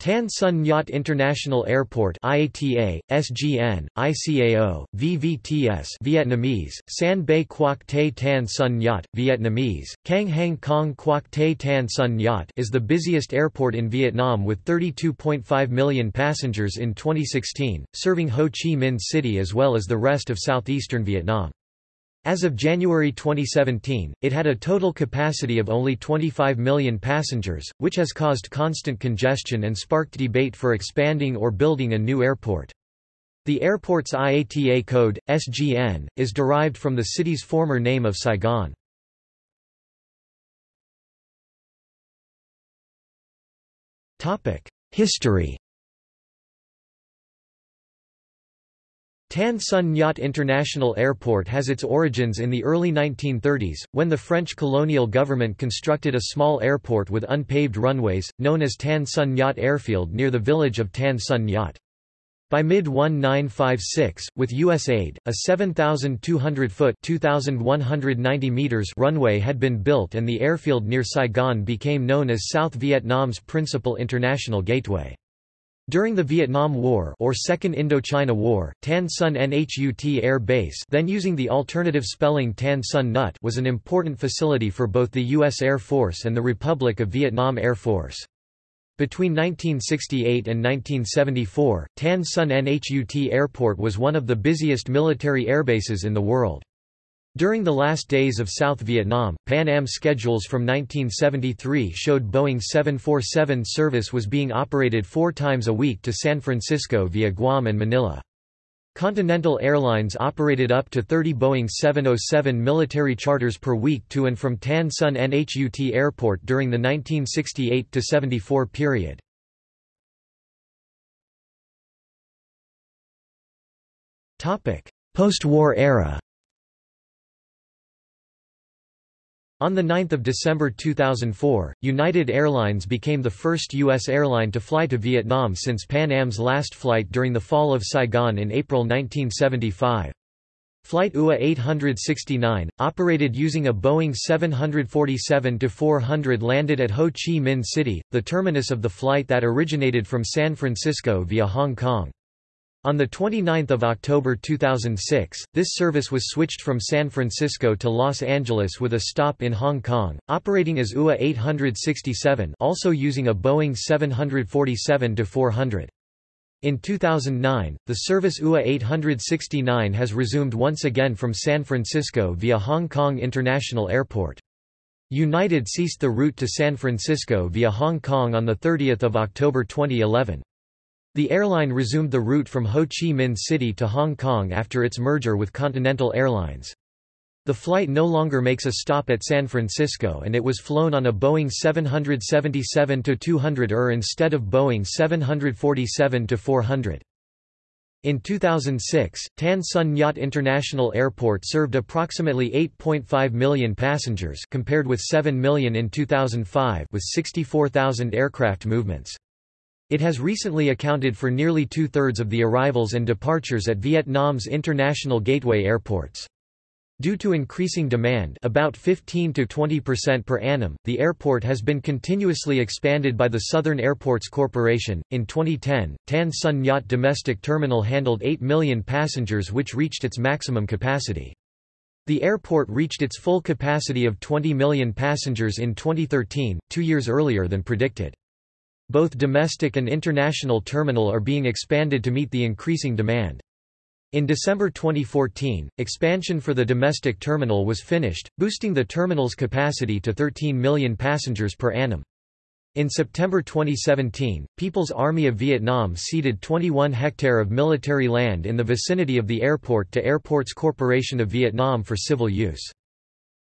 Tan Son Nhat International Airport IATA, SGN, ICAO, VVTS Vietnamese, San Bay Quoc Te Tan Son Nhat, Vietnamese, Cang Hang Khong Quoc Te Tan Son Nhat is the busiest airport in Vietnam with 32.5 million passengers in 2016, serving Ho Chi Minh City as well as the rest of southeastern Vietnam. As of January 2017, it had a total capacity of only 25 million passengers, which has caused constant congestion and sparked debate for expanding or building a new airport. The airport's IATA code, SGN, is derived from the city's former name of Saigon. History Tan Son Nhat International Airport has its origins in the early 1930s, when the French colonial government constructed a small airport with unpaved runways, known as Tan Son Nhat Airfield near the village of Tan Son Nhat. By mid-1956, with U.S. aid, a 7,200-foot (2,190 meters) runway had been built and the airfield near Saigon became known as South Vietnam's principal international gateway. During the Vietnam War or Second Indochina War, Tan Son Nhut Air Base then using the alternative spelling Tan Son Nhut was an important facility for both the U.S. Air Force and the Republic of Vietnam Air Force. Between 1968 and 1974, Tan Son Nhut Airport was one of the busiest military airbases in the world. During the last days of South Vietnam, Pan Am schedules from 1973 showed Boeing 747 service was being operated four times a week to San Francisco via Guam and Manila. Continental Airlines operated up to 30 Boeing 707 military charters per week to and from Tan Son Nhut Airport during the 1968–74 period. Post-war era On 9 December 2004, United Airlines became the first U.S. airline to fly to Vietnam since Pan Am's last flight during the fall of Saigon in April 1975. Flight UA 869, operated using a Boeing 747-400 landed at Ho Chi Minh City, the terminus of the flight that originated from San Francisco via Hong Kong. On 29 October 2006, this service was switched from San Francisco to Los Angeles with a stop in Hong Kong, operating as UA 867 also using a Boeing 747-400. In 2009, the service UA 869 has resumed once again from San Francisco via Hong Kong International Airport. United ceased the route to San Francisco via Hong Kong on 30 October 2011. The airline resumed the route from Ho Chi Minh City to Hong Kong after its merger with Continental Airlines. The flight no longer makes a stop at San Francisco and it was flown on a Boeing 777-200 ER instead of Boeing 747-400. In 2006, Tan Son Nhat International Airport served approximately 8.5 million passengers compared with 7 million in 2005 with 64,000 aircraft movements. It has recently accounted for nearly two-thirds of the arrivals and departures at Vietnam's international gateway airports. Due to increasing demand about 15 to 20% per annum, the airport has been continuously expanded by the Southern Airports Corporation. In 2010, Tan Son Nhat Domestic Terminal handled 8 million passengers which reached its maximum capacity. The airport reached its full capacity of 20 million passengers in 2013, two years earlier than predicted. Both domestic and international terminal are being expanded to meet the increasing demand. In December 2014, expansion for the domestic terminal was finished, boosting the terminal's capacity to 13 million passengers per annum. In September 2017, People's Army of Vietnam ceded 21 hectare of military land in the vicinity of the airport to Airports Corporation of Vietnam for civil use.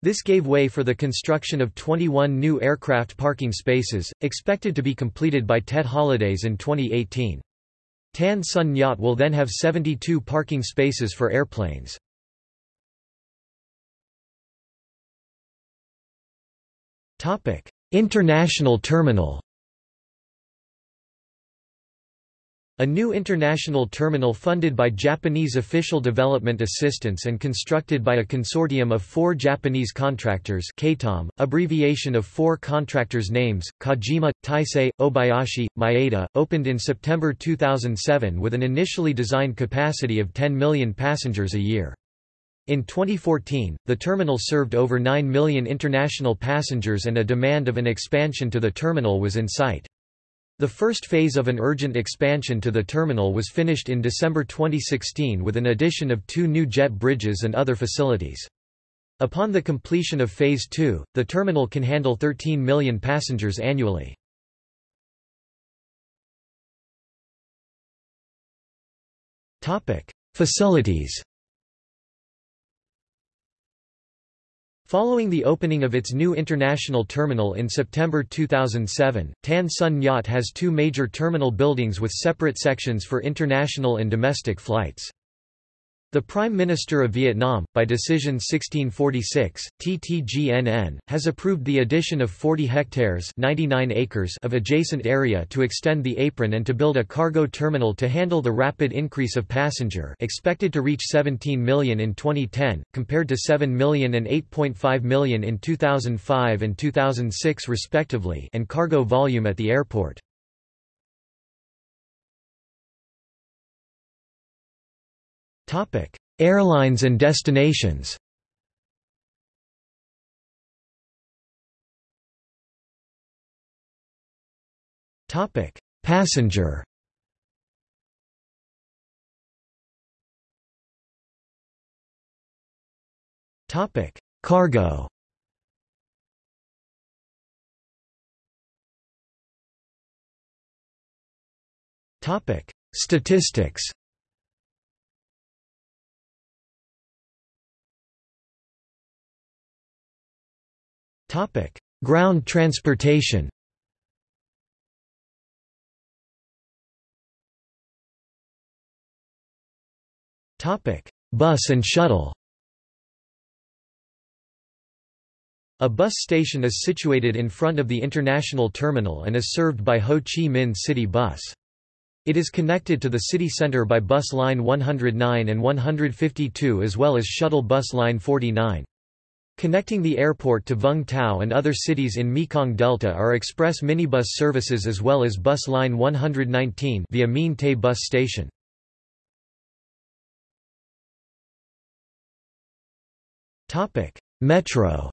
This gave way for the construction of 21 new aircraft parking spaces, expected to be completed by Tet holidays in 2018. Tan Son Nhat will then have 72 parking spaces for airplanes. International terminal A new international terminal funded by Japanese official development assistance and constructed by a consortium of four Japanese contractors KTOM, abbreviation of four contractors' names, Kajima, Taisei, Obayashi, Maeda, opened in September 2007 with an initially designed capacity of 10 million passengers a year. In 2014, the terminal served over 9 million international passengers and a demand of an expansion to the terminal was in sight. The first phase of an urgent expansion to the terminal was finished in December 2016 with an addition of two new jet bridges and other facilities. Upon the completion of Phase 2, the terminal can handle 13 million passengers annually. Facilities Following the opening of its new international terminal in September 2007, Tan Son Nhat has two major terminal buildings with separate sections for international and domestic flights. The Prime Minister of Vietnam, by Decision 1646, TTGNN, has approved the addition of 40 hectares 99 acres of adjacent area to extend the apron and to build a cargo terminal to handle the rapid increase of passenger expected to reach 17 million in 2010, compared to 7 million and 8.5 million in 2005 and 2006 respectively and cargo volume at the airport. Topic: Airlines and destinations. Topic: Passenger. Topic: Cargo. Topic: Statistics. Topic: Ground transportation. Topic: Bus and shuttle. A bus station is situated in front of the international terminal and is served by Ho Chi Minh City Bus. It is connected to the city center by bus line 109 and 152 as well as shuttle bus line 49. Connecting the airport to Vung Tau and other cities in Mekong Delta are express minibus services as well as bus line 119 via Mien Tay bus station. Metro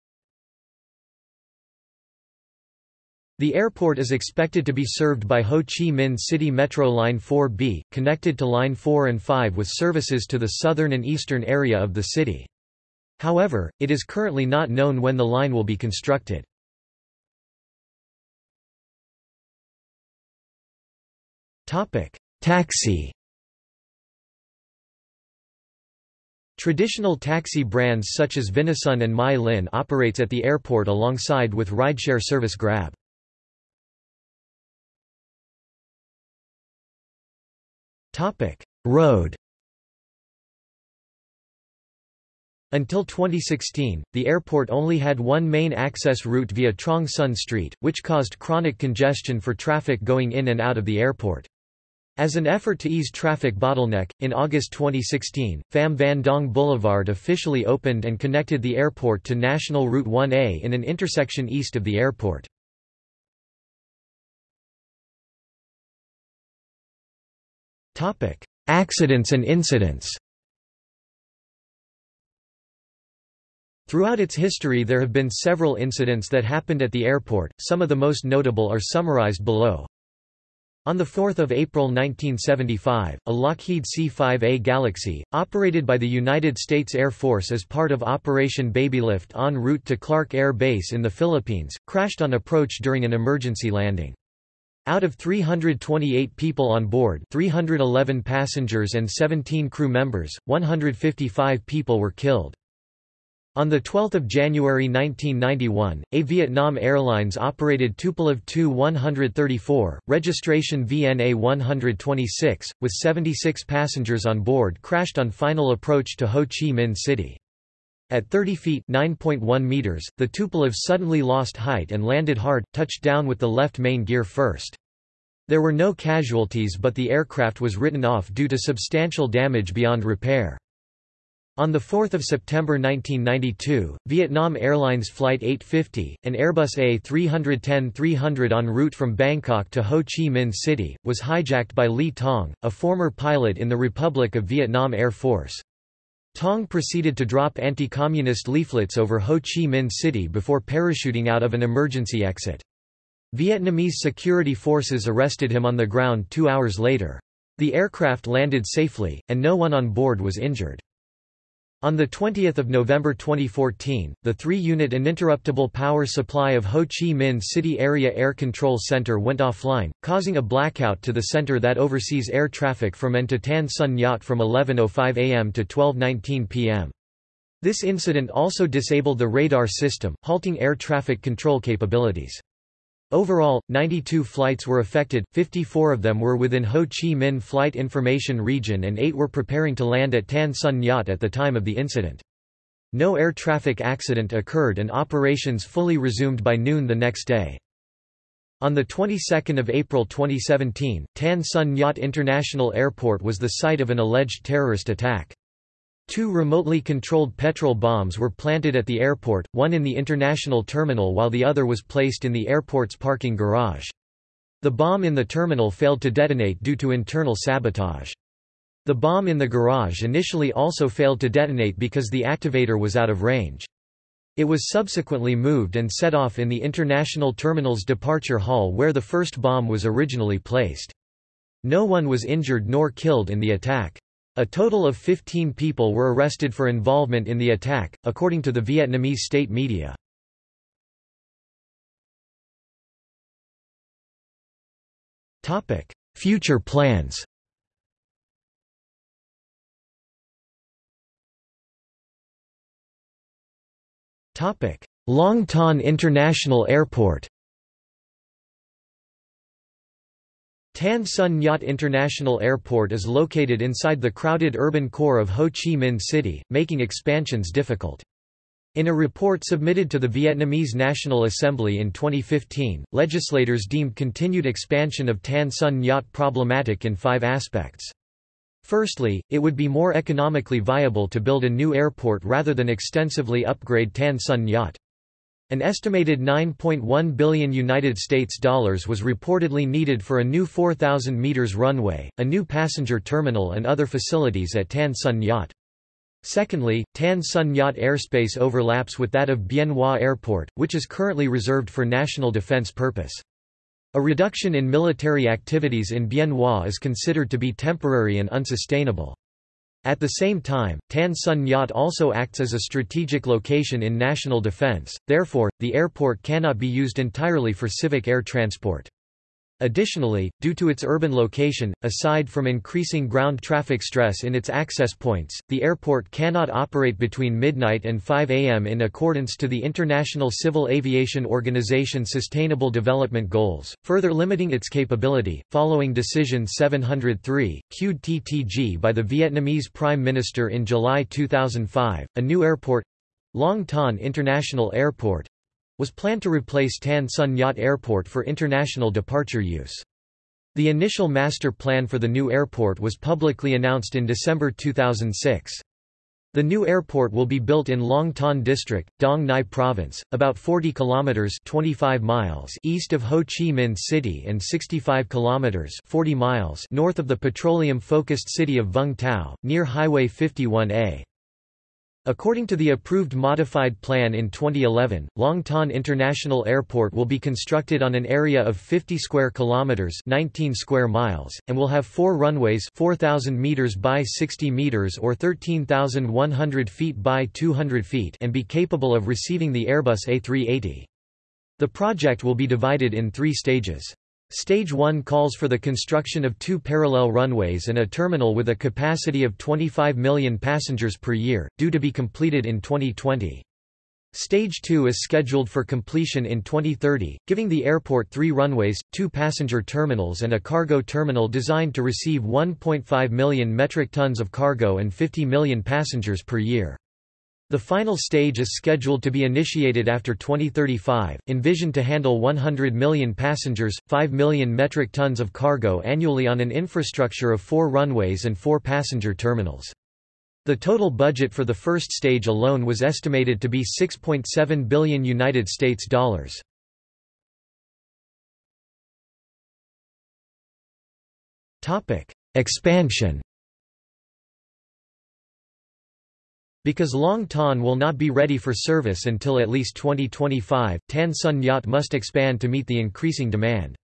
The airport is expected to be served by Ho Chi Minh City Metro Line 4B, connected to Line 4 and 5 with services to the southern and eastern area of the city. However, it is currently not known when the line will be constructed. Taxi Traditional taxi brands such as Vinasun and Mai Linh operates at the airport alongside with rideshare service Grab. Road Until 2016, the airport only had one main access route via Truong Son Street, which caused chronic congestion for traffic going in and out of the airport. As an effort to ease traffic bottleneck, in August 2016, Pham Van Dong Boulevard officially opened and connected the airport to National Route 1A in an intersection east of the airport. Accidents and incidents Throughout its history there have been several incidents that happened at the airport, some of the most notable are summarized below. On 4 April 1975, a Lockheed C-5A Galaxy, operated by the United States Air Force as part of Operation Babylift en route to Clark Air Base in the Philippines, crashed on approach during an emergency landing. Out of 328 people on board 311 passengers and 17 crew members, 155 people were killed. On 12 January 1991, A Vietnam Airlines operated Tupolev Tu-134, registration VNA 126, with 76 passengers on board crashed on final approach to Ho Chi Minh City. At 30 feet meters, the Tupolev suddenly lost height and landed hard, touched down with the left main gear first. There were no casualties but the aircraft was written off due to substantial damage beyond repair. On 4 September 1992, Vietnam Airlines Flight 850, an Airbus A310-300 en route from Bangkok to Ho Chi Minh City, was hijacked by Ly Tong, a former pilot in the Republic of Vietnam Air Force. Tong proceeded to drop anti-communist leaflets over Ho Chi Minh City before parachuting out of an emergency exit. Vietnamese security forces arrested him on the ground two hours later. The aircraft landed safely, and no one on board was injured. On 20 November 2014, the three-unit uninterruptible power supply of Ho Chi Minh City Area Air Control Center went offline, causing a blackout to the center that oversees air traffic from and oh to Tan Son Nhut from 11.05 am to 12.19 pm. This incident also disabled the radar system, halting air traffic control capabilities. Overall, 92 flights were affected, 54 of them were within Ho Chi Minh Flight Information Region and 8 were preparing to land at Tan Son Nhut at the time of the incident. No air traffic accident occurred and operations fully resumed by noon the next day. On the 22nd of April 2017, Tan Son Nhut International Airport was the site of an alleged terrorist attack. Two remotely controlled petrol bombs were planted at the airport, one in the international terminal while the other was placed in the airport's parking garage. The bomb in the terminal failed to detonate due to internal sabotage. The bomb in the garage initially also failed to detonate because the activator was out of range. It was subsequently moved and set off in the International Terminal's departure hall where the first bomb was originally placed. No one was injured nor killed in the attack. A total of 15 people were arrested for involvement in the attack, according to the Vietnamese state media. Future plans Long Thanh International Airport Tan Son Nhut International Airport is located inside the crowded urban core of Ho Chi Minh City, making expansions difficult. In a report submitted to the Vietnamese National Assembly in 2015, legislators deemed continued expansion of Tan Son Nhut problematic in five aspects. Firstly, it would be more economically viable to build a new airport rather than extensively upgrade Tan Son Nhut. An estimated 9.1 billion United States dollars was reportedly needed for a new 4,000 meters runway, a new passenger terminal and other facilities at Tan Son Nhut. Secondly, Tan Son Nhut airspace overlaps with that of Bien Hoa Airport, which is currently reserved for national defense purpose. A reduction in military activities in Bien Hoa is considered to be temporary and unsustainable. At the same time, Tan Son Nhut also acts as a strategic location in national defense, therefore, the airport cannot be used entirely for civic air transport. Additionally, due to its urban location, aside from increasing ground traffic stress in its access points, the airport cannot operate between midnight and 5 am in accordance to the International Civil Aviation Organization Sustainable Development Goals, further limiting its capability. Following Decision 703, QUD TTG by the Vietnamese Prime Minister in July 2005, a new airport Long Thanh International Airport was planned to replace Tan Son Nhut Airport for international departure use. The initial master plan for the new airport was publicly announced in December 2006. The new airport will be built in Long Thanh District, Dong Nai Province, about 40 kilometers (25 miles) east of Ho Chi Minh City and 65 kilometers (40 miles) north of the petroleum-focused city of Vung Tau, near Highway 51A. According to the approved modified plan in 2011, Long Thanh International Airport will be constructed on an area of 50 square kilometers, 19 square miles, and will have four runways, 4000 meters by 60 meters or 13,100 feet by 200 feet, and be capable of receiving the Airbus A380. The project will be divided in 3 stages. Stage 1 calls for the construction of two parallel runways and a terminal with a capacity of 25 million passengers per year, due to be completed in 2020. Stage 2 is scheduled for completion in 2030, giving the airport three runways, two passenger terminals and a cargo terminal designed to receive 1.5 million metric tons of cargo and 50 million passengers per year. The final stage is scheduled to be initiated after 2035, envisioned to handle 100 million passengers, 5 million metric tons of cargo annually on an infrastructure of four runways and four passenger terminals. The total budget for the first stage alone was estimated to be 6.7 billion United States dollars. Expansion Because Long Thanh will not be ready for service until at least 2025, Tan Son Nhat must expand to meet the increasing demand.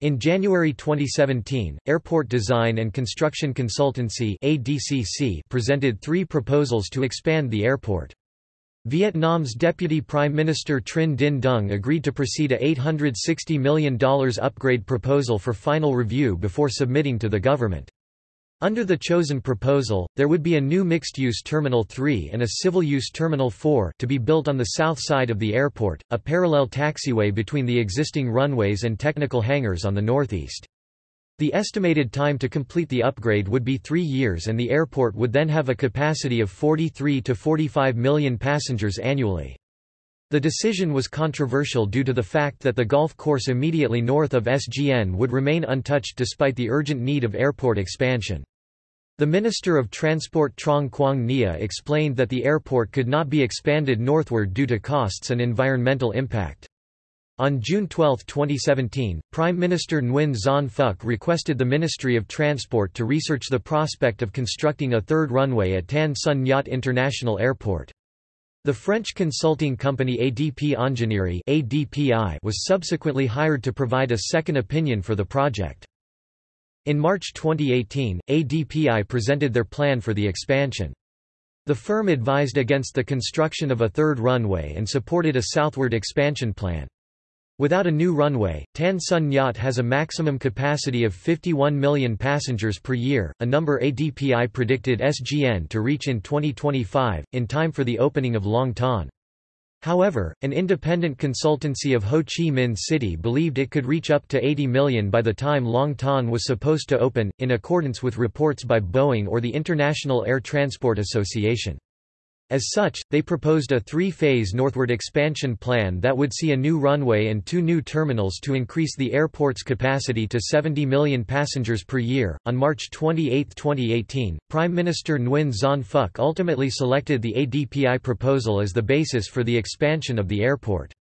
In January 2017, Airport Design and Construction Consultancy ADCC presented three proposals to expand the airport. Vietnam's Deputy Prime Minister Trinh Dinh Dung agreed to proceed a $860 million upgrade proposal for final review before submitting to the government. Under the chosen proposal, there would be a new mixed-use Terminal 3 and a civil-use Terminal 4 to be built on the south side of the airport, a parallel taxiway between the existing runways and technical hangars on the northeast. The estimated time to complete the upgrade would be three years and the airport would then have a capacity of 43 to 45 million passengers annually. The decision was controversial due to the fact that the golf course immediately north of SGN would remain untouched despite the urgent need of airport expansion. The Minister of Transport Truong Quang Nghia explained that the airport could not be expanded northward due to costs and environmental impact. On June 12, 2017, Prime Minister Nguyen Xuan Phuc requested the Ministry of Transport to research the prospect of constructing a third runway at Tan Son Nhat International Airport. The French consulting company ADP Ingénierie was subsequently hired to provide a second opinion for the project. In March 2018, ADPI presented their plan for the expansion. The firm advised against the construction of a third runway and supported a southward expansion plan. Without a new runway, Tan Son Nhat has a maximum capacity of 51 million passengers per year, a number ADPI predicted SGN to reach in 2025, in time for the opening of Long Thanh. However, an independent consultancy of Ho Chi Minh City believed it could reach up to 80 million by the time Long Thanh was supposed to open, in accordance with reports by Boeing or the International Air Transport Association. As such, they proposed a three-phase northward expansion plan that would see a new runway and two new terminals to increase the airport's capacity to 70 million passengers per year. On March 28, 2018, Prime Minister Nguyen Xuan Phuc ultimately selected the ADPI proposal as the basis for the expansion of the airport.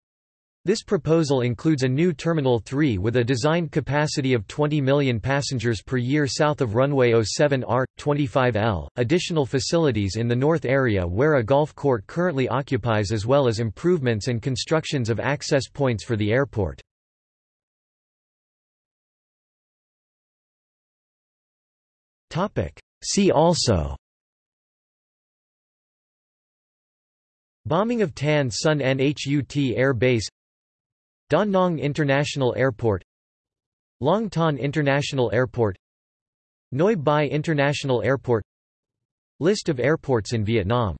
This proposal includes a new Terminal 3 with a designed capacity of 20 million passengers per year south of runway 07R, 25L, additional facilities in the north area where a golf court currently occupies as well as improvements and constructions of access points for the airport. See also Bombing of Tan Son Nhut Air Base Da Nang International Airport Long Thanh International Airport Noi Bai International Airport List of airports in Vietnam